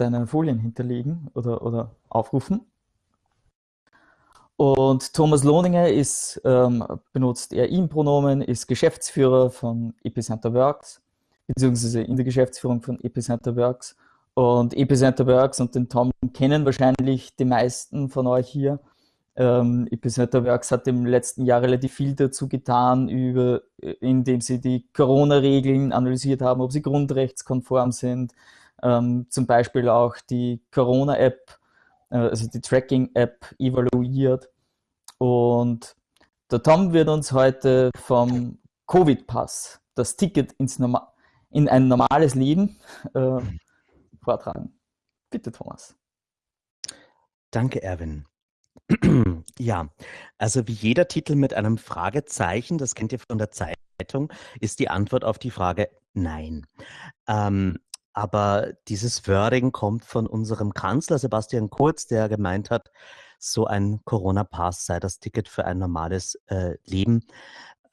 deine Folien hinterlegen oder, oder aufrufen. Und Thomas Lohninger ist, ähm, benutzt er ihm-Pronomen, ist Geschäftsführer von Epicenter Works, beziehungsweise in der Geschäftsführung von Epicenter Works. Und Epicenter Works und den Tom kennen wahrscheinlich die meisten von euch hier. Ähm, Epicenter Works hat im letzten Jahr relativ viel dazu getan, über, indem sie die Corona-Regeln analysiert haben, ob sie grundrechtskonform sind. Ähm, zum Beispiel auch die Corona-App, äh, also die Tracking-App evaluiert. Und der Tom wird uns heute vom Covid-Pass, das Ticket ins in ein normales Leben, äh, vortragen. Bitte, Thomas. Danke, Erwin. Ja, also wie jeder Titel mit einem Fragezeichen, das kennt ihr von der Zeitung, ist die Antwort auf die Frage nein. Ähm, aber dieses Wording kommt von unserem Kanzler Sebastian Kurz, der gemeint hat, so ein Corona-Pass sei das Ticket für ein normales äh, Leben.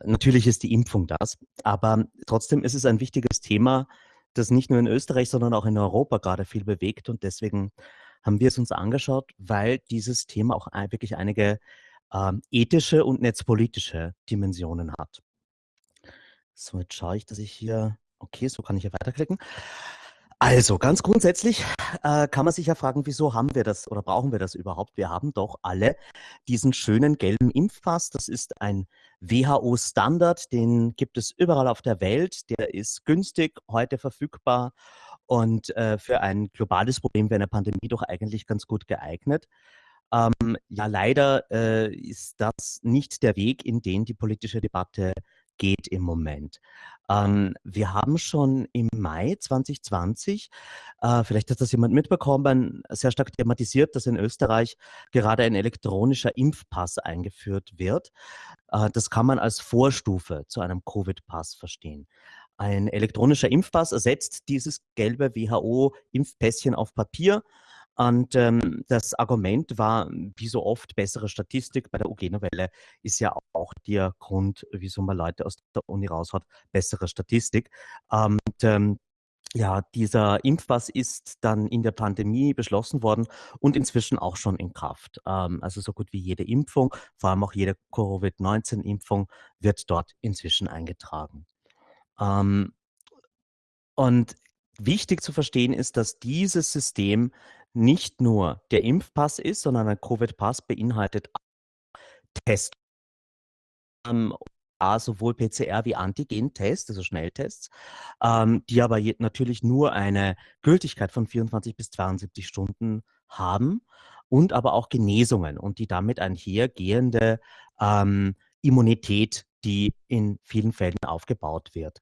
Natürlich ist die Impfung das, aber trotzdem ist es ein wichtiges Thema, das nicht nur in Österreich, sondern auch in Europa gerade viel bewegt und deswegen haben wir es uns angeschaut, weil dieses Thema auch wirklich einige ähm, ethische und netzpolitische Dimensionen hat. So, jetzt schaue ich, dass ich hier, okay, so kann ich hier weiterklicken. Also ganz grundsätzlich äh, kann man sich ja fragen, wieso haben wir das oder brauchen wir das überhaupt? Wir haben doch alle diesen schönen gelben Impfpass. Das ist ein WHO-Standard, den gibt es überall auf der Welt. Der ist günstig, heute verfügbar und äh, für ein globales Problem wie eine Pandemie doch eigentlich ganz gut geeignet. Ähm, ja, leider äh, ist das nicht der Weg, in den die politische Debatte geht im Moment. Ähm, wir haben schon im Mai 2020, äh, vielleicht hat das jemand mitbekommen, sehr stark thematisiert, dass in Österreich gerade ein elektronischer Impfpass eingeführt wird. Äh, das kann man als Vorstufe zu einem Covid-Pass verstehen. Ein elektronischer Impfpass ersetzt dieses gelbe WHO-Impfpässchen auf Papier und ähm, das Argument war, wie so oft, bessere Statistik. Bei der UG-Novelle ist ja auch der Grund, wieso man Leute aus der Uni raushaut, bessere Statistik. Und ähm, ja, dieser Impfpass ist dann in der Pandemie beschlossen worden und inzwischen auch schon in Kraft. Ähm, also so gut wie jede Impfung, vor allem auch jede Covid-19-Impfung, wird dort inzwischen eingetragen. Ähm, und wichtig zu verstehen ist, dass dieses System nicht nur der Impfpass ist, sondern ein Covid-Pass beinhaltet Test. Ähm, sowohl PCR wie Antigen-Tests, also Schnelltests, ähm, die aber natürlich nur eine Gültigkeit von 24 bis 72 Stunden haben und aber auch Genesungen und die damit einhergehende ähm, Immunität, die in vielen Fällen aufgebaut wird.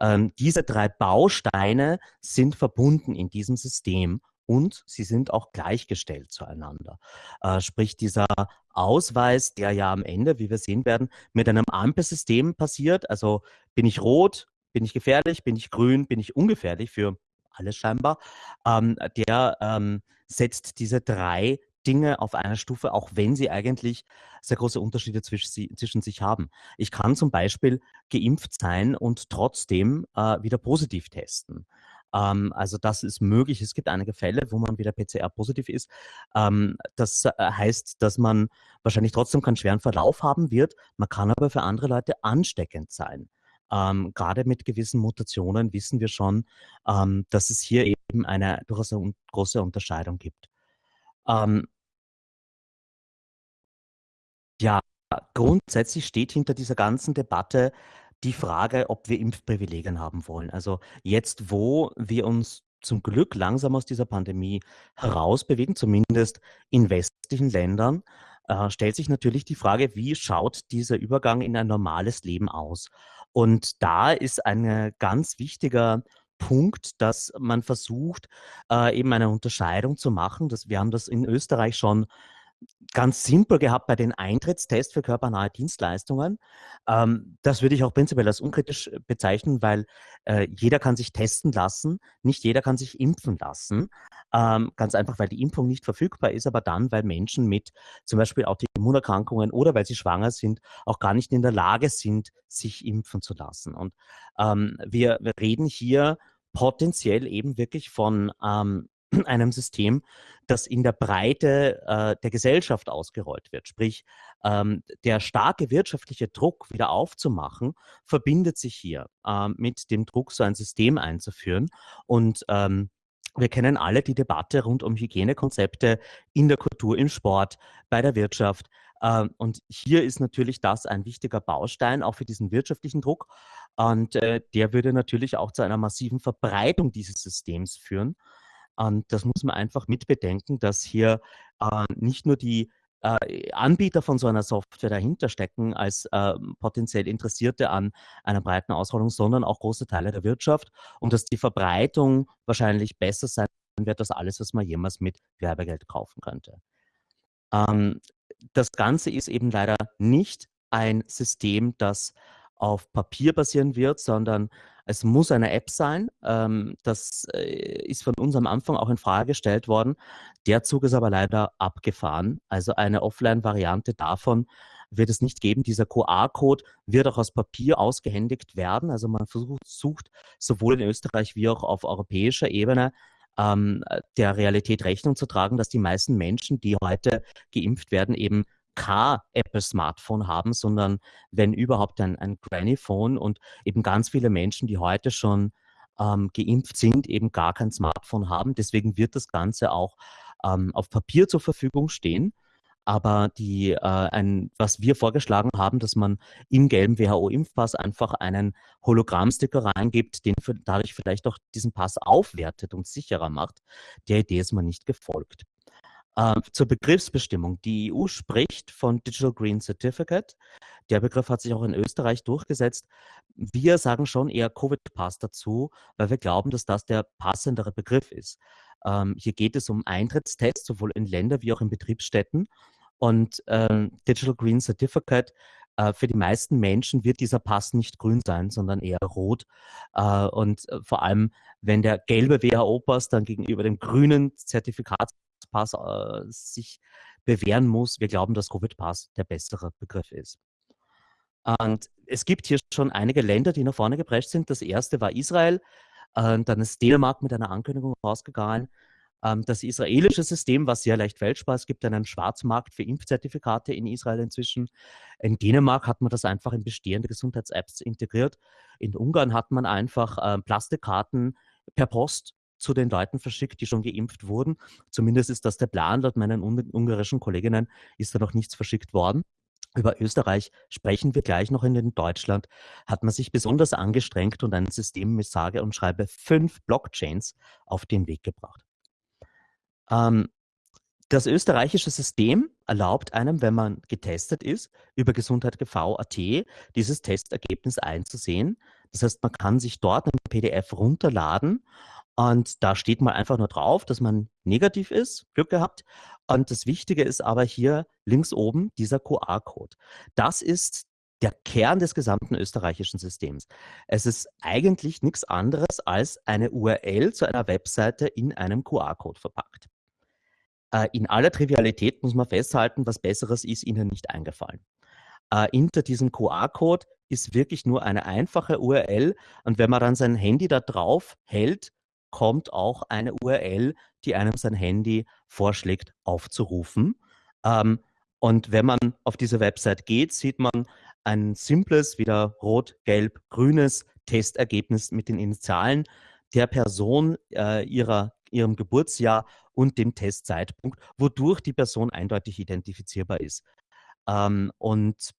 Ähm, diese drei Bausteine sind verbunden in diesem System und sie sind auch gleichgestellt zueinander. Äh, sprich, dieser Ausweis, der ja am Ende, wie wir sehen werden, mit einem Ampelsystem passiert, also bin ich rot, bin ich gefährlich, bin ich grün, bin ich ungefährlich für alles scheinbar, ähm, der ähm, setzt diese drei Dinge auf einer Stufe, auch wenn sie eigentlich sehr große Unterschiede zwischen, zwischen sich haben. Ich kann zum Beispiel geimpft sein und trotzdem äh, wieder positiv testen. Ähm, also das ist möglich. Es gibt einige Fälle, wo man wieder PCR-positiv ist. Ähm, das äh, heißt, dass man wahrscheinlich trotzdem keinen schweren Verlauf haben wird. Man kann aber für andere Leute ansteckend sein. Ähm, gerade mit gewissen Mutationen wissen wir schon, ähm, dass es hier eben eine durchaus große Unterscheidung gibt. Ähm, ja, grundsätzlich steht hinter dieser ganzen Debatte die Frage, ob wir Impfprivilegien haben wollen. Also jetzt, wo wir uns zum Glück langsam aus dieser Pandemie herausbewegen, zumindest in westlichen Ländern, äh, stellt sich natürlich die Frage, wie schaut dieser Übergang in ein normales Leben aus? Und da ist ein ganz wichtiger Punkt, dass man versucht, äh, eben eine Unterscheidung zu machen. Das, wir haben das in Österreich schon ganz simpel gehabt bei den Eintrittstests für körpernahe Dienstleistungen. Ähm, das würde ich auch prinzipiell als unkritisch äh, bezeichnen, weil äh, jeder kann sich testen lassen, nicht jeder kann sich impfen lassen. Ähm, ganz einfach, weil die Impfung nicht verfügbar ist, aber dann, weil Menschen mit zum Beispiel Autoimmunerkrankungen oder weil sie schwanger sind, auch gar nicht in der Lage sind, sich impfen zu lassen. Und ähm, wir, wir reden hier potenziell eben wirklich von ähm, einem System, das in der Breite äh, der Gesellschaft ausgerollt wird. Sprich, ähm, der starke wirtschaftliche Druck wieder aufzumachen, verbindet sich hier äh, mit dem Druck, so ein System einzuführen. Und ähm, wir kennen alle die Debatte rund um Hygienekonzepte in der Kultur, im Sport, bei der Wirtschaft. Ähm, und hier ist natürlich das ein wichtiger Baustein auch für diesen wirtschaftlichen Druck. Und äh, der würde natürlich auch zu einer massiven Verbreitung dieses Systems führen. Und das muss man einfach mitbedenken, dass hier äh, nicht nur die äh, Anbieter von so einer Software dahinter stecken als äh, potenziell Interessierte an einer breiten Ausrollung, sondern auch große Teile der Wirtschaft und dass die Verbreitung wahrscheinlich besser sein wird als alles, was man jemals mit Werbegeld kaufen könnte. Ähm, das Ganze ist eben leider nicht ein System, das auf Papier basieren wird, sondern es muss eine App sein. Ähm, das äh, ist von uns am Anfang auch in Frage gestellt worden. Der Zug ist aber leider abgefahren. Also eine Offline-Variante davon wird es nicht geben. Dieser QR-Code wird auch aus Papier ausgehändigt werden. Also man versucht, sucht sowohl in Österreich wie auch auf europäischer Ebene ähm, der Realität Rechnung zu tragen, dass die meisten Menschen, die heute geimpft werden, eben kein Apple-Smartphone haben, sondern wenn überhaupt ein, ein Granny-Phone und eben ganz viele Menschen, die heute schon ähm, geimpft sind, eben gar kein Smartphone haben. Deswegen wird das Ganze auch ähm, auf Papier zur Verfügung stehen. Aber die, äh, ein, was wir vorgeschlagen haben, dass man im gelben WHO-Impfpass einfach einen Hologrammsticker reingibt, den für, dadurch vielleicht auch diesen Pass aufwertet und sicherer macht, der Idee ist man nicht gefolgt. Äh, zur Begriffsbestimmung. Die EU spricht von Digital Green Certificate. Der Begriff hat sich auch in Österreich durchgesetzt. Wir sagen schon eher Covid-Pass dazu, weil wir glauben, dass das der passendere Begriff ist. Ähm, hier geht es um Eintrittstests, sowohl in Länder wie auch in Betriebsstätten. Und ähm, Digital Green Certificate äh, für die meisten Menschen wird dieser Pass nicht grün sein, sondern eher rot. Äh, und äh, vor allem, wenn der gelbe WHO-Pass dann gegenüber dem grünen Zertifikat Pass äh, sich bewähren muss. Wir glauben, dass Covid-Pass der bessere Begriff ist. Und es gibt hier schon einige Länder, die nach vorne geprescht sind. Das erste war Israel, äh, dann ist Dänemark mit einer Ankündigung rausgegangen. Ähm, das israelische System war sehr leicht fälschbar. Es gibt einen Schwarzmarkt für Impfzertifikate in Israel inzwischen. In Dänemark hat man das einfach in bestehende Gesundheits-Apps integriert. In Ungarn hat man einfach äh, Plastikkarten per Post zu den Leuten verschickt, die schon geimpft wurden. Zumindest ist das der Plan. Laut meinen ungarischen Kolleginnen ist da noch nichts verschickt worden. Über Österreich sprechen wir gleich noch. In Deutschland hat man sich besonders angestrengt und ein System mit sage und schreibe fünf Blockchains auf den Weg gebracht. Ähm, das österreichische System erlaubt einem, wenn man getestet ist, über gesundheit.gv.at dieses Testergebnis einzusehen. Das heißt, man kann sich dort ein PDF runterladen und da steht mal einfach nur drauf, dass man negativ ist, Glück gehabt. Und das Wichtige ist aber hier links oben dieser QR-Code. Das ist der Kern des gesamten österreichischen Systems. Es ist eigentlich nichts anderes als eine URL zu einer Webseite in einem QR-Code verpackt. Äh, in aller Trivialität muss man festhalten, was Besseres ist Ihnen nicht eingefallen. Äh, hinter diesem QR-Code ist wirklich nur eine einfache URL und wenn man dann sein Handy da drauf hält, kommt auch eine URL, die einem sein Handy vorschlägt, aufzurufen. Ähm, und wenn man auf diese Website geht, sieht man ein simples, wieder rot, gelb, grünes Testergebnis mit den Initialen der Person, äh, ihrer, ihrem Geburtsjahr und dem Testzeitpunkt, wodurch die Person eindeutig identifizierbar ist. Ähm, und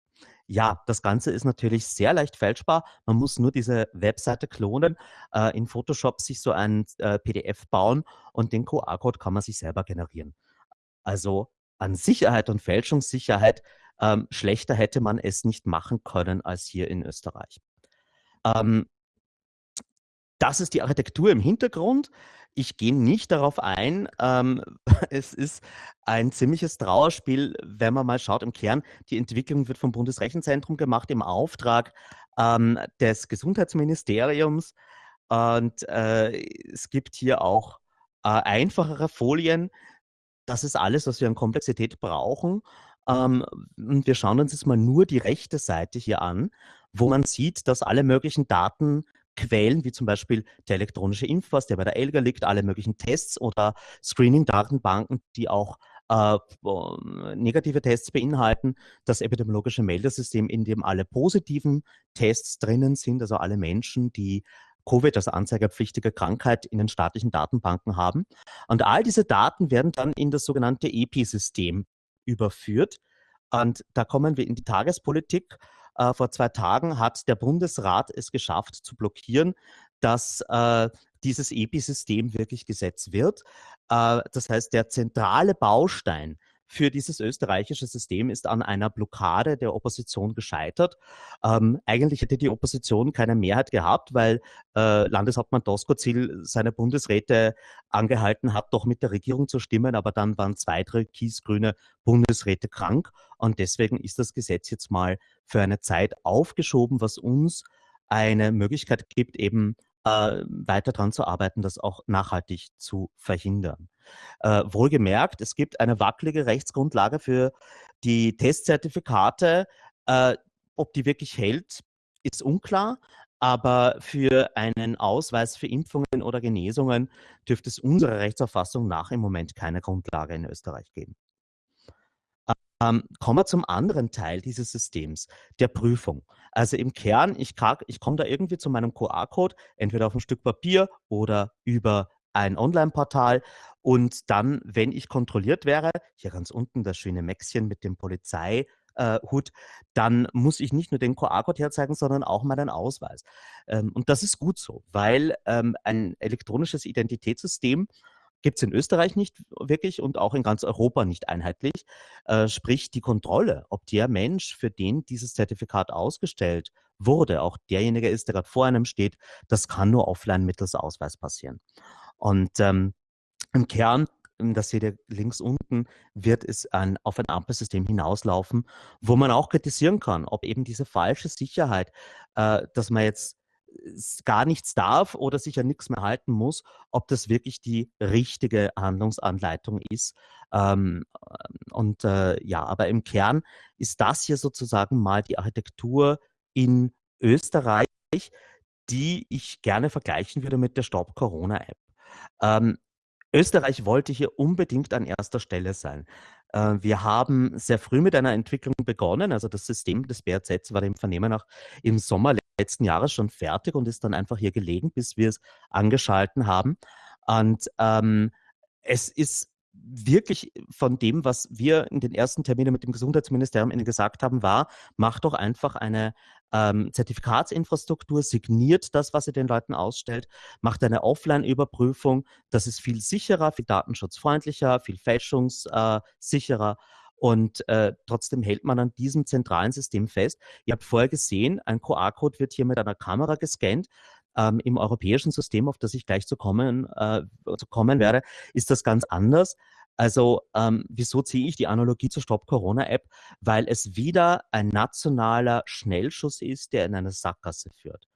ja, das Ganze ist natürlich sehr leicht fälschbar. Man muss nur diese Webseite klonen, äh, in Photoshop sich so ein äh, PDF bauen und den QR-Code kann man sich selber generieren. Also an Sicherheit und Fälschungssicherheit ähm, schlechter hätte man es nicht machen können als hier in Österreich. Ähm, das ist die Architektur im Hintergrund. Ich gehe nicht darauf ein. Ähm, es ist ein ziemliches Trauerspiel, wenn man mal schaut im Kern. Die Entwicklung wird vom Bundesrechenzentrum gemacht im Auftrag ähm, des Gesundheitsministeriums. Und äh, es gibt hier auch äh, einfachere Folien. Das ist alles, was wir an Komplexität brauchen. Ähm, und wir schauen uns jetzt mal nur die rechte Seite hier an, wo man sieht, dass alle möglichen Daten Quellen, wie zum Beispiel der elektronische Impfpass, der bei der ELGA liegt, alle möglichen Tests oder Screening-Datenbanken, die auch äh, negative Tests beinhalten, das epidemiologische Meldesystem, in dem alle positiven Tests drinnen sind, also alle Menschen, die Covid, also anzeigepflichtige Krankheit, in den staatlichen Datenbanken haben. Und all diese Daten werden dann in das sogenannte EPI-System überführt. Und da kommen wir in die Tagespolitik. Äh, vor zwei Tagen hat der Bundesrat es geschafft zu blockieren, dass äh, dieses EPI-System wirklich Gesetz wird. Äh, das heißt, der zentrale Baustein für dieses österreichische System ist an einer Blockade der Opposition gescheitert. Ähm, eigentlich hätte die Opposition keine Mehrheit gehabt, weil äh, Landeshauptmann Doskozil seine Bundesräte angehalten hat, doch mit der Regierung zu stimmen, aber dann waren zwei türkis-grüne Bundesräte krank und deswegen ist das Gesetz jetzt mal für eine Zeit aufgeschoben, was uns eine Möglichkeit gibt, eben äh, weiter daran zu arbeiten, das auch nachhaltig zu verhindern. Äh, wohlgemerkt, es gibt eine wackelige Rechtsgrundlage für die Testzertifikate. Äh, ob die wirklich hält, ist unklar. Aber für einen Ausweis für Impfungen oder Genesungen dürfte es unserer Rechtsauffassung nach im Moment keine Grundlage in Österreich geben. Ähm, kommen wir zum anderen Teil dieses Systems, der Prüfung. Also im Kern, ich, ich komme da irgendwie zu meinem QR-Code, entweder auf ein Stück Papier oder über ein Online-Portal. Und dann, wenn ich kontrolliert wäre, hier ganz unten das schöne Mäxchen mit dem Polizeihut, dann muss ich nicht nur den QR-Code herzeigen, sondern auch meinen Ausweis. Ähm, und das ist gut so, weil ähm, ein elektronisches Identitätssystem gibt es in Österreich nicht wirklich und auch in ganz Europa nicht einheitlich. Äh, sprich, die Kontrolle, ob der Mensch, für den dieses Zertifikat ausgestellt wurde, auch derjenige ist, der gerade vor einem steht, das kann nur offline mittels Ausweis passieren. Und ähm, im Kern das seht ihr links unten, wird es ein, auf ein Ampelsystem hinauslaufen, wo man auch kritisieren kann, ob eben diese falsche Sicherheit, äh, dass man jetzt gar nichts darf oder sich an nichts mehr halten muss, ob das wirklich die richtige Handlungsanleitung ist. Ähm, und äh, ja, aber im Kern ist das hier sozusagen mal die Architektur in Österreich, die ich gerne vergleichen würde mit der Stop Corona App. Ähm, Österreich wollte hier unbedingt an erster Stelle sein. Äh, wir haben sehr früh mit einer Entwicklung begonnen. Also das System des BRZ war dem Vernehmen nach im Sommer letzten Jahres schon fertig und ist dann einfach hier gelegen, bis wir es angeschalten haben. Und ähm, es ist wirklich von dem, was wir in den ersten Terminen mit dem Gesundheitsministerium gesagt haben, war, macht doch einfach eine ähm, Zertifikatsinfrastruktur, signiert das, was ihr den Leuten ausstellt, macht eine Offline-Überprüfung. Das ist viel sicherer, viel datenschutzfreundlicher, viel fälschungssicherer. Und äh, trotzdem hält man an diesem zentralen System fest. Ihr habt vorher gesehen, ein QR-Code wird hier mit einer Kamera gescannt. Ähm, Im europäischen System, auf das ich gleich zu kommen, äh, zu kommen werde, ist das ganz anders. Also ähm, wieso ziehe ich die Analogie zur Stop-Corona-App? Weil es wieder ein nationaler Schnellschuss ist, der in eine Sackgasse führt.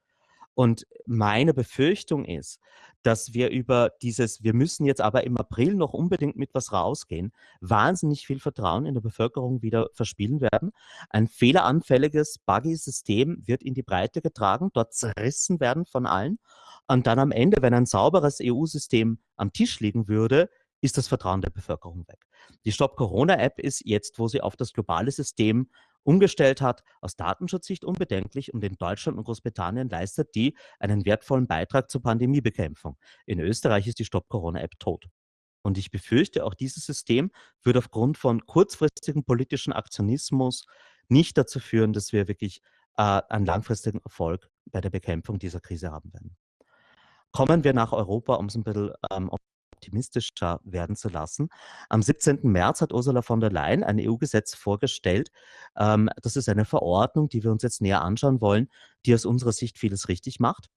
Und meine Befürchtung ist, dass wir über dieses, wir müssen jetzt aber im April noch unbedingt mit was rausgehen, wahnsinnig viel Vertrauen in der Bevölkerung wieder verspielen werden. Ein fehleranfälliges, buggy System wird in die Breite getragen, dort zerrissen werden von allen. Und dann am Ende, wenn ein sauberes EU-System am Tisch liegen würde, ist das Vertrauen der Bevölkerung weg. Die Stop Corona App ist jetzt, wo sie auf das globale System umgestellt hat, aus Datenschutzsicht unbedenklich und in Deutschland und Großbritannien leistet die einen wertvollen Beitrag zur Pandemiebekämpfung. In Österreich ist die Stop Corona App tot. Und ich befürchte, auch dieses System wird aufgrund von kurzfristigen politischen Aktionismus nicht dazu führen, dass wir wirklich äh, einen langfristigen Erfolg bei der Bekämpfung dieser Krise haben werden. Kommen wir nach Europa, um es ein bisschen ähm, optimistischer werden zu lassen. Am 17. März hat Ursula von der Leyen ein EU-Gesetz vorgestellt. Ähm, das ist eine Verordnung, die wir uns jetzt näher anschauen wollen, die aus unserer Sicht vieles richtig macht.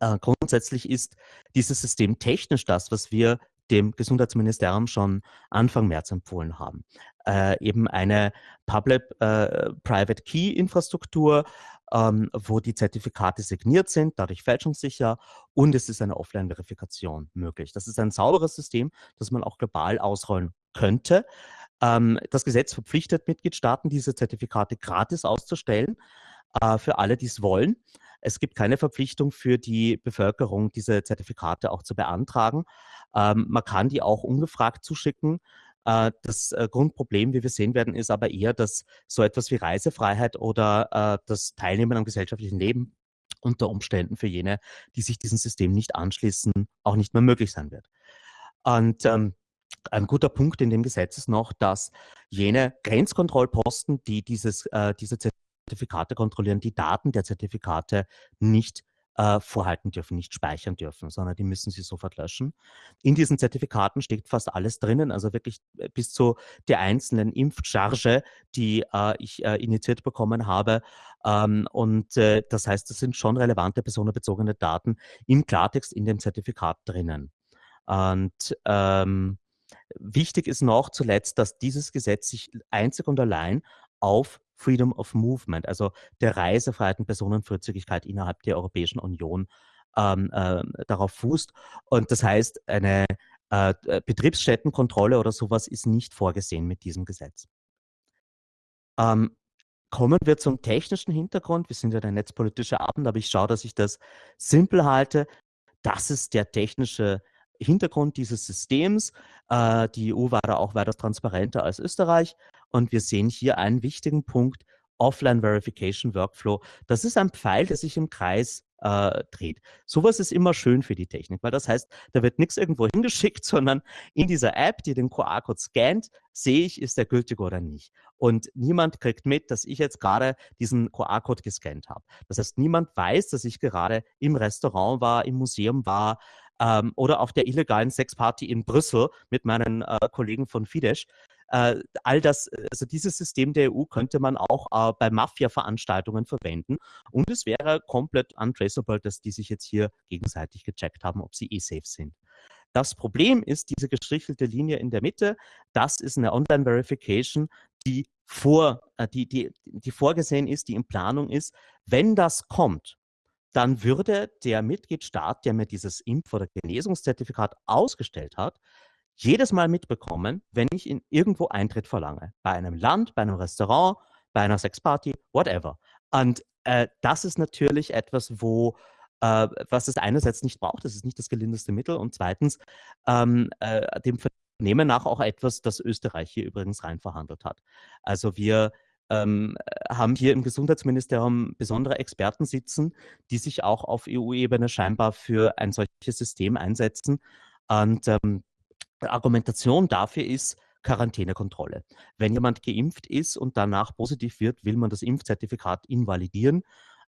Äh, grundsätzlich ist dieses System technisch das, was wir dem Gesundheitsministerium schon Anfang März empfohlen haben. Äh, eben eine Public-Private äh, ähm, wo die Zertifikate signiert sind, dadurch fälschungssicher und es ist eine Offline-Verifikation möglich. Das ist ein sauberes System, das man auch global ausrollen könnte. Ähm, das Gesetz verpflichtet Mitgliedstaaten, diese Zertifikate gratis auszustellen äh, für alle, die es wollen. Es gibt keine Verpflichtung für die Bevölkerung, diese Zertifikate auch zu beantragen. Ähm, man kann die auch ungefragt zuschicken. Äh, das äh, Grundproblem, wie wir sehen werden, ist aber eher, dass so etwas wie Reisefreiheit oder äh, das Teilnehmen am gesellschaftlichen Leben unter Umständen für jene, die sich diesem System nicht anschließen, auch nicht mehr möglich sein wird. Und ähm, ein guter Punkt in dem Gesetz ist noch, dass jene Grenzkontrollposten, die dieses, äh, diese Zertifikate kontrollieren, die Daten der Zertifikate nicht äh, vorhalten dürfen, nicht speichern dürfen, sondern die müssen sie sofort löschen. In diesen Zertifikaten steht fast alles drinnen, also wirklich äh, bis zu der einzelnen Impfcharge, die äh, ich äh, initiiert bekommen habe. Ähm, und äh, das heißt, es sind schon relevante personenbezogene Daten im Klartext in dem Zertifikat drinnen. Und ähm, wichtig ist noch zuletzt, dass dieses Gesetz sich einzig und allein auf Freedom of Movement, also der Reisefreiheit und Personenfreizügigkeit innerhalb der Europäischen Union ähm, äh, darauf fußt. Und das heißt, eine äh, Betriebsstättenkontrolle oder sowas ist nicht vorgesehen mit diesem Gesetz. Ähm, kommen wir zum technischen Hintergrund. Wir sind ja der netzpolitische Abend, aber ich schaue, dass ich das simpel halte. Das ist der technische Hintergrund dieses Systems. Äh, die EU war da auch weiter transparenter als Österreich. Und wir sehen hier einen wichtigen Punkt, Offline Verification Workflow. Das ist ein Pfeil, der sich im Kreis äh, dreht. Sowas ist immer schön für die Technik, weil das heißt, da wird nichts irgendwo hingeschickt, sondern in dieser App, die den QR-Code scannt, sehe ich, ist der gültig oder nicht. Und niemand kriegt mit, dass ich jetzt gerade diesen QR-Code gescannt habe. Das heißt, niemand weiß, dass ich gerade im Restaurant war, im Museum war, ähm, oder auf der illegalen Sexparty in Brüssel mit meinen äh, Kollegen von Fidesz. Äh, all das, also dieses System der EU könnte man auch äh, bei Mafia-Veranstaltungen verwenden und es wäre komplett untraceable, dass die sich jetzt hier gegenseitig gecheckt haben, ob sie eh safe sind. Das Problem ist diese gestrichelte Linie in der Mitte. Das ist eine Online-Verification, die, vor, äh, die, die, die vorgesehen ist, die in Planung ist. Wenn das kommt, dann würde der Mitgliedstaat, der mir dieses Impf- oder Genesungszertifikat ausgestellt hat, jedes Mal mitbekommen, wenn ich in irgendwo Eintritt verlange. Bei einem Land, bei einem Restaurant, bei einer Sexparty, whatever. Und äh, das ist natürlich etwas, wo äh, was es einerseits nicht braucht, das ist nicht das gelindeste Mittel und zweitens ähm, äh, dem Vernehmen nach auch etwas, das Österreich hier übrigens rein verhandelt hat. Also wir ähm, haben hier im Gesundheitsministerium besondere Experten sitzen, die sich auch auf EU-Ebene scheinbar für ein solches System einsetzen. Und ähm, Argumentation dafür ist Quarantänekontrolle. Wenn jemand geimpft ist und danach positiv wird, will man das Impfzertifikat invalidieren.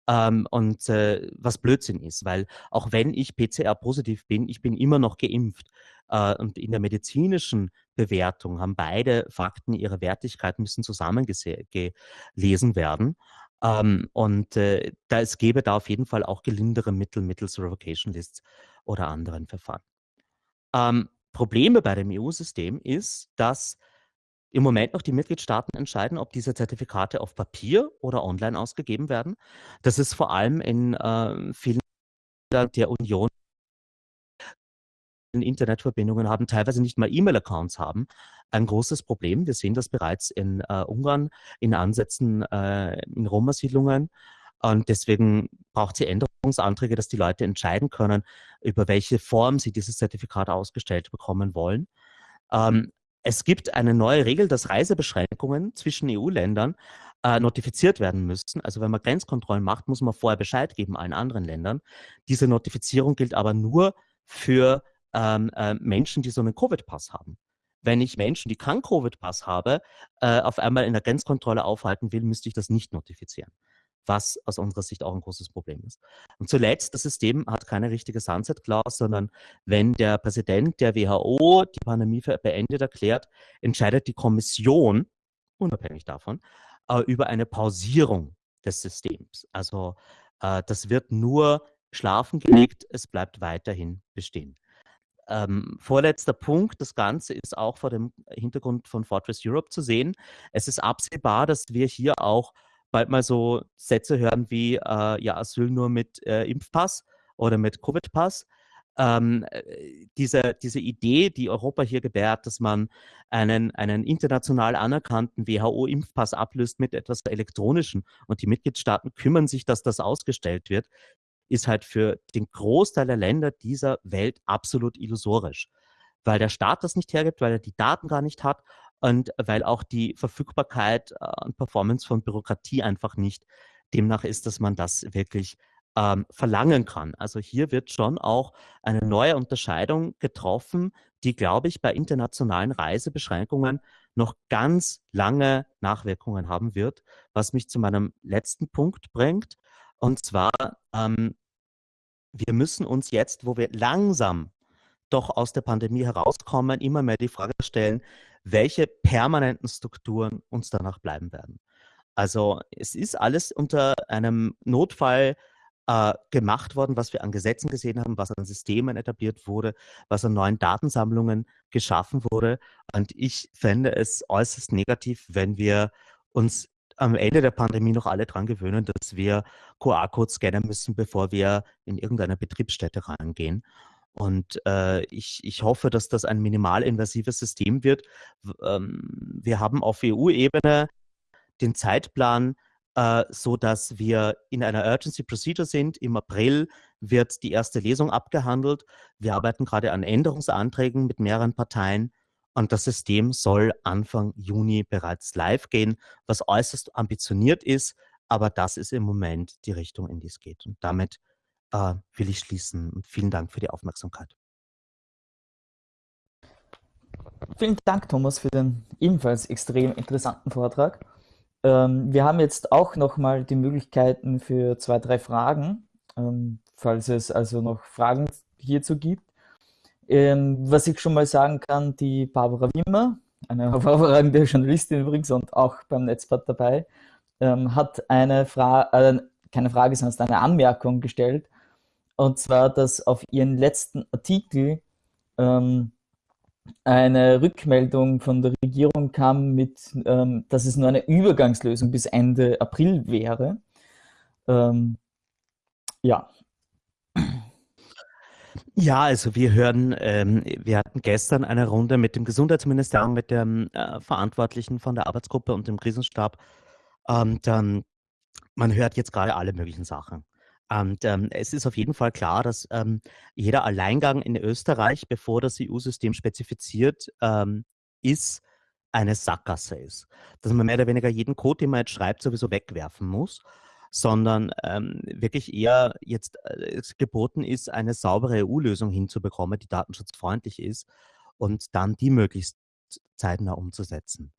Ähm, und äh, was Blödsinn ist, weil auch wenn ich PCR positiv bin, ich bin immer noch geimpft. Äh, und in der medizinischen Bewertung haben beide Fakten ihre Wertigkeit müssen zusammengelesen werden. Ähm, und äh, da es gäbe da auf jeden Fall auch gelindere Mittel mittels Revocation Lists oder anderen Verfahren. Ähm, Probleme bei dem EU-System ist, dass im Moment noch die Mitgliedstaaten entscheiden, ob diese Zertifikate auf Papier oder online ausgegeben werden. Das ist vor allem in äh, vielen Ländern der Union Internetverbindungen haben, teilweise nicht mal E-Mail-Accounts haben, ein großes Problem. Wir sehen das bereits in äh, Ungarn, in Ansätzen äh, in Roma-Siedlungen. Und deswegen braucht sie Änderungsanträge, dass die Leute entscheiden können, über welche Form sie dieses Zertifikat ausgestellt bekommen wollen. Ähm, es gibt eine neue Regel, dass Reisebeschränkungen zwischen EU-Ländern äh, notifiziert werden müssen. Also wenn man Grenzkontrollen macht, muss man vorher Bescheid geben allen anderen Ländern. Diese Notifizierung gilt aber nur für ähm, äh, Menschen, die so einen Covid-Pass haben. Wenn ich Menschen, die keinen Covid-Pass habe, äh, auf einmal in der Grenzkontrolle aufhalten will, müsste ich das nicht notifizieren was aus unserer Sicht auch ein großes Problem ist. Und zuletzt, das System hat keine richtige Sunset-Clause, sondern wenn der Präsident der WHO die Pandemie für beendet erklärt, entscheidet die Kommission, unabhängig davon, äh, über eine Pausierung des Systems. Also äh, das wird nur schlafen gelegt, es bleibt weiterhin bestehen. Ähm, vorletzter Punkt, das Ganze ist auch vor dem Hintergrund von Fortress Europe zu sehen. Es ist absehbar, dass wir hier auch bald mal so Sätze hören wie, äh, ja, Asyl nur mit äh, Impfpass oder mit Covid-Pass. ähm, diese, diese Idee, die Europa hier gebärt, dass man einen, einen international anerkannten WHO-Impfpass ablöst mit etwas Elektronischen und die Mitgliedstaaten kümmern sich, dass das ausgestellt wird, ist halt für den Großteil der Länder dieser Welt absolut illusorisch. Weil der Staat das nicht hergibt, weil er die Daten gar nicht hat und weil auch die Verfügbarkeit äh, und Performance von Bürokratie einfach nicht demnach ist, dass man das wirklich ähm, verlangen kann. Also hier wird schon auch eine neue Unterscheidung getroffen, die, glaube ich, bei internationalen Reisebeschränkungen noch ganz lange Nachwirkungen haben wird, was mich zu meinem letzten Punkt bringt. Und zwar, ähm, wir müssen uns jetzt, wo wir langsam doch aus der Pandemie herauskommen, immer mehr die Frage stellen, welche permanenten Strukturen uns danach bleiben werden. Also es ist alles unter einem Notfall äh, gemacht worden, was wir an Gesetzen gesehen haben, was an Systemen etabliert wurde, was an neuen Datensammlungen geschaffen wurde. Und ich fände es äußerst negativ, wenn wir uns am Ende der Pandemie noch alle dran gewöhnen, dass wir QR-Codes scannen müssen, bevor wir in irgendeine Betriebsstätte reingehen. Und äh, ich, ich hoffe, dass das ein minimalinvasives System wird. Ähm, wir haben auf EU-Ebene den Zeitplan äh, so dass wir in einer Urgency Procedure sind. Im April wird die erste Lesung abgehandelt. Wir arbeiten gerade an Änderungsanträgen mit mehreren Parteien und das System soll Anfang Juni bereits live gehen, was äußerst ambitioniert ist, aber das ist im Moment die Richtung, in die es geht. Und damit äh, will ich schließen und vielen Dank für die Aufmerksamkeit. Vielen Dank, Thomas, für den ebenfalls extrem interessanten Vortrag. Ähm, wir haben jetzt auch nochmal die Möglichkeiten für zwei, drei Fragen, ähm, falls es also noch Fragen hierzu gibt. Ähm, was ich schon mal sagen kann, die Barbara Wimmer, eine hervorragende Journalistin übrigens und auch beim Netzblatt dabei, ähm, hat eine Frage, äh, keine Frage, sondern eine Anmerkung gestellt. Und zwar, dass auf ihren letzten Artikel ähm, eine Rückmeldung von der Regierung kam mit, ähm, dass es nur eine Übergangslösung bis Ende April wäre. Ähm, ja. Ja, also wir hören, ähm, wir hatten gestern eine Runde mit dem Gesundheitsministerium, mit dem äh, Verantwortlichen von der Arbeitsgruppe und dem Krisenstab. Und ähm, man hört jetzt gerade alle möglichen Sachen. Und ähm, es ist auf jeden Fall klar, dass ähm, jeder Alleingang in Österreich, bevor das EU-System spezifiziert ähm, ist, eine Sackgasse ist. Dass man mehr oder weniger jeden Code, den man jetzt schreibt, sowieso wegwerfen muss, sondern ähm, wirklich eher jetzt äh, geboten ist, eine saubere EU-Lösung hinzubekommen, die datenschutzfreundlich ist und dann die möglichst zeitnah umzusetzen.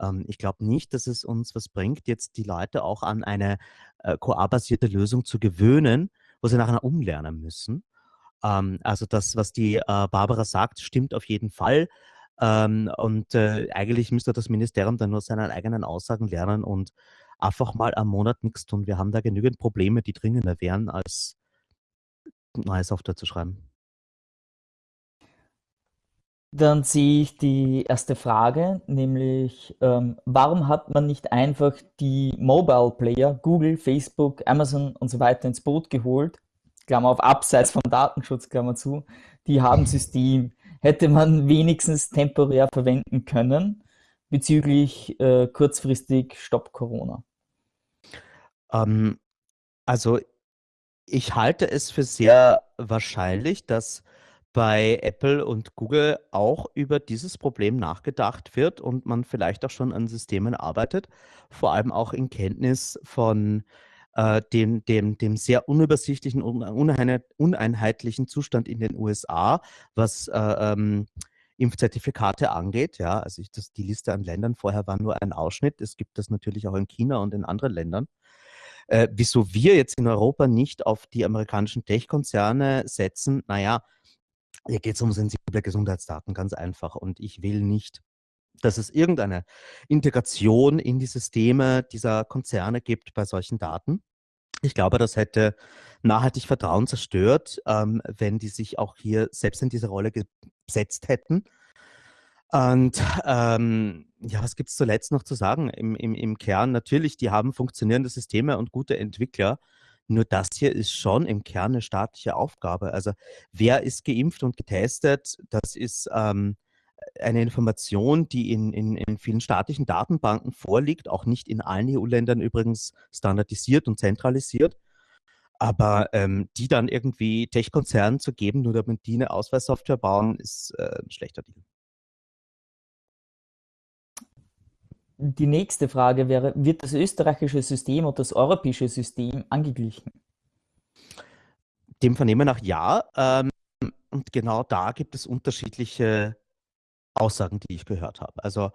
Ähm, ich glaube nicht, dass es uns was bringt, jetzt die Leute auch an eine äh, QA-basierte Lösung zu gewöhnen, wo sie nachher umlernen müssen. Ähm, also das, was die äh, Barbara sagt, stimmt auf jeden Fall. Ähm, und äh, eigentlich müsste das Ministerium dann nur seine eigenen Aussagen lernen und einfach mal am Monat nichts tun. Wir haben da genügend Probleme, die dringender wären, als neue Software zu schreiben. Dann sehe ich die erste Frage, nämlich ähm, warum hat man nicht einfach die Mobile Player, Google, Facebook, Amazon und so weiter ins Boot geholt? Klammer auf, abseits vom Datenschutz, Klammer zu. Die haben System. Hätte man wenigstens temporär verwenden können bezüglich äh, kurzfristig Stopp Corona? Ähm, also ich halte es für sehr wahrscheinlich, dass bei Apple und Google auch über dieses Problem nachgedacht wird und man vielleicht auch schon an Systemen arbeitet, vor allem auch in Kenntnis von äh, dem, dem, dem sehr unübersichtlichen und uneinheitlichen Zustand in den USA, was äh, ähm, Impfzertifikate angeht. Ja, also ich, das, die Liste an Ländern vorher war nur ein Ausschnitt. Es gibt das natürlich auch in China und in anderen Ländern. Äh, wieso wir jetzt in Europa nicht auf die amerikanischen Tech-Konzerne setzen, naja, hier geht es um sensible Gesundheitsdaten, ganz einfach. Und ich will nicht, dass es irgendeine Integration in die Systeme dieser Konzerne gibt bei solchen Daten. Ich glaube, das hätte nachhaltig Vertrauen zerstört, ähm, wenn die sich auch hier selbst in diese Rolle gesetzt hätten. Und ähm, ja, was gibt es zuletzt noch zu sagen? Im, im, Im Kern natürlich, die haben funktionierende Systeme und gute Entwickler. Nur das hier ist schon im Kern eine staatliche Aufgabe. Also wer ist geimpft und getestet, das ist ähm, eine Information, die in, in, in vielen staatlichen Datenbanken vorliegt, auch nicht in allen EU-Ländern übrigens standardisiert und zentralisiert. Aber ähm, die dann irgendwie Tech-Konzernen zu geben, nur damit die eine Ausweissoftware bauen, ist äh, ein schlechter Deal. Die nächste Frage wäre, wird das österreichische System und das europäische System angeglichen? Dem Vernehmen nach ja. Ähm, und genau da gibt es unterschiedliche Aussagen, die ich gehört habe. Also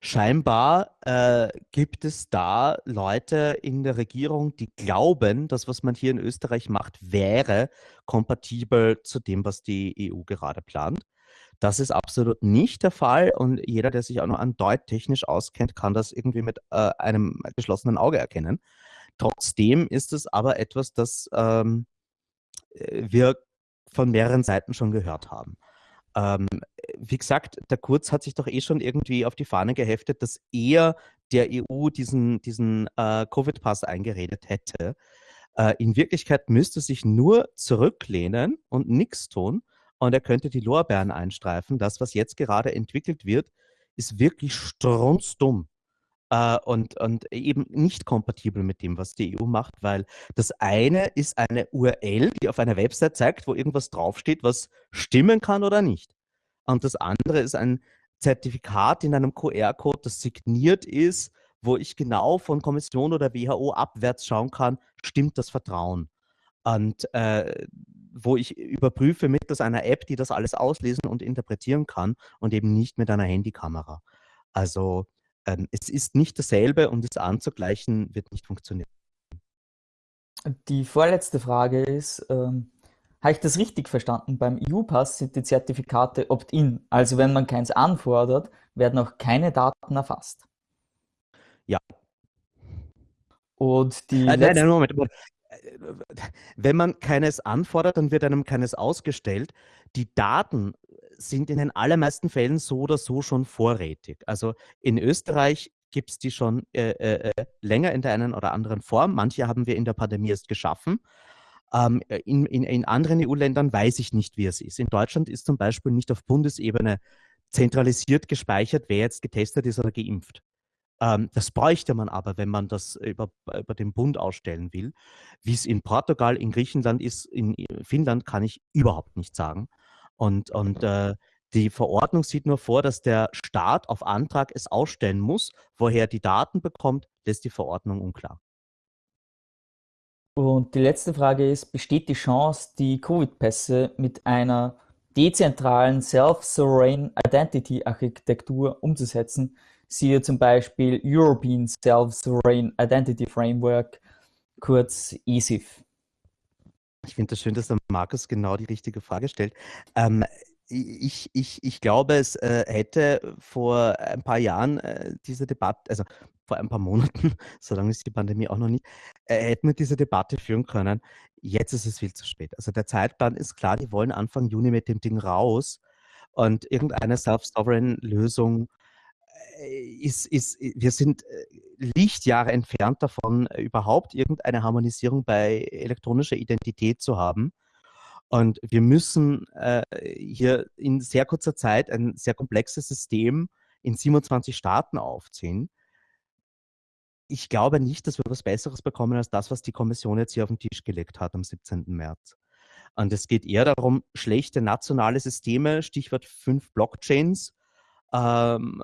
scheinbar äh, gibt es da Leute in der Regierung, die glauben, dass was man hier in Österreich macht, wäre kompatibel zu dem, was die EU gerade plant. Das ist absolut nicht der Fall und jeder, der sich auch nur an deuttechnisch auskennt, kann das irgendwie mit äh, einem geschlossenen Auge erkennen. Trotzdem ist es aber etwas, das ähm, äh, wir von mehreren Seiten schon gehört haben. Ähm, wie gesagt, der Kurz hat sich doch eh schon irgendwie auf die Fahne geheftet, dass er der EU diesen, diesen äh, Covid-Pass eingeredet hätte. Äh, in Wirklichkeit müsste sich nur zurücklehnen und nichts tun und er könnte die Lorbeeren einstreifen. Das, was jetzt gerade entwickelt wird, ist wirklich strunzdumm äh, und, und eben nicht kompatibel mit dem, was die EU macht, weil das eine ist eine URL, die auf einer Website zeigt, wo irgendwas draufsteht, was stimmen kann oder nicht. Und das andere ist ein Zertifikat in einem QR-Code, das signiert ist, wo ich genau von Kommission oder WHO abwärts schauen kann, stimmt das Vertrauen. Und äh, wo ich überprüfe mittels einer App, die das alles auslesen und interpretieren kann und eben nicht mit einer Handykamera. Also ähm, es ist nicht dasselbe und es anzugleichen wird nicht funktionieren. Die vorletzte Frage ist, ähm, habe ich das richtig verstanden? Beim EU-Pass sind die Zertifikate opt-in. Also wenn man keins anfordert, werden auch keine Daten erfasst. Ja. Und die äh, nein, nein, Moment, Moment wenn man keines anfordert, dann wird einem keines ausgestellt. Die Daten sind in den allermeisten Fällen so oder so schon vorrätig. Also in Österreich gibt es die schon äh, äh, äh, länger in der einen oder anderen Form. Manche haben wir in der Pandemie erst geschaffen. Ähm, in, in, in anderen EU-Ländern weiß ich nicht, wie es ist. In Deutschland ist zum Beispiel nicht auf Bundesebene zentralisiert gespeichert, wer jetzt getestet ist oder geimpft. Ähm, das bräuchte man aber, wenn man das über, über den Bund ausstellen will. Wie es in Portugal, in Griechenland ist, in Finnland kann ich überhaupt nicht sagen. Und, und äh, die Verordnung sieht nur vor, dass der Staat auf Antrag es ausstellen muss. Woher die Daten bekommt, lässt die Verordnung unklar. Und die letzte Frage ist, besteht die Chance, die Covid-Pässe mit einer dezentralen Self-Sovereign Identity Architektur umzusetzen, siehe zum Beispiel European Self-Sovereign Identity Framework, kurz ESIF. Ich finde es das schön, dass der Markus genau die richtige Frage stellt. Ähm, ich, ich, ich glaube, es äh, hätte vor ein paar Jahren äh, diese Debatte, also vor ein paar Monaten, so lange ist die Pandemie auch noch nicht, äh, hätten wir diese Debatte führen können. Jetzt ist es viel zu spät. Also der Zeitplan ist klar, die wollen Anfang Juni mit dem Ding raus und irgendeine Self-Sovereign-Lösung ist, ist, wir sind äh, Lichtjahre entfernt davon, äh, überhaupt irgendeine Harmonisierung bei elektronischer Identität zu haben. Und wir müssen äh, hier in sehr kurzer Zeit ein sehr komplexes System in 27 Staaten aufziehen. Ich glaube nicht, dass wir was Besseres bekommen als das, was die Kommission jetzt hier auf den Tisch gelegt hat am 17. März. Und es geht eher darum, schlechte nationale Systeme, Stichwort fünf Blockchains, ähm,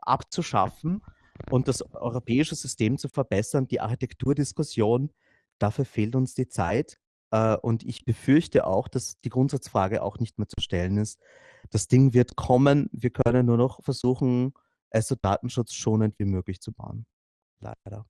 abzuschaffen und das europäische System zu verbessern, die Architekturdiskussion, dafür fehlt uns die Zeit. Äh, und ich befürchte auch, dass die Grundsatzfrage auch nicht mehr zu stellen ist. Das Ding wird kommen. Wir können nur noch versuchen, es so datenschutzschonend wie möglich zu bauen. Leider.